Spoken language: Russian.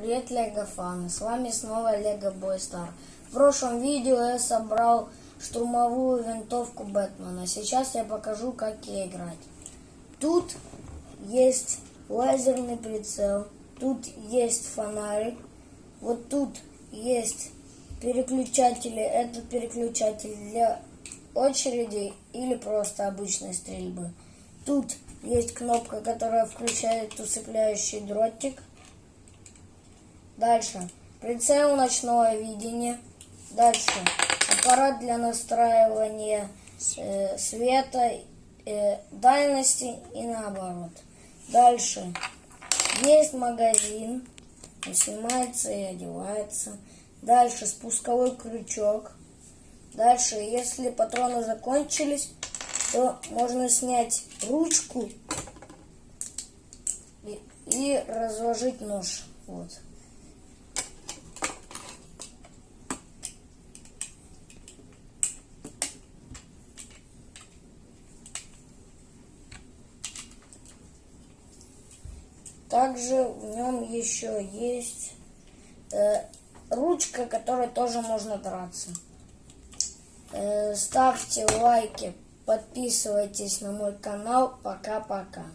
Привет, Лего фаны! С вами снова Лего Бойстар. В прошлом видео я собрал штурмовую винтовку Бэтмена. Сейчас я покажу, как ей играть. Тут есть лазерный прицел, тут есть фонарик, вот тут есть переключатели. Это переключатель для очереди или просто обычной стрельбы. Тут есть кнопка, которая включает усыпляющий дротик. Дальше. Прицел ночного видения. Дальше. Аппарат для настраивания э, света, э, дальности и наоборот. Дальше. Есть магазин. Он снимается и одевается. Дальше спусковой крючок. Дальше, если патроны закончились, то можно снять ручку и, и разложить нож. Вот. Также в нем еще есть э, ручка, которой тоже можно драться. Э, ставьте лайки, подписывайтесь на мой канал. Пока-пока.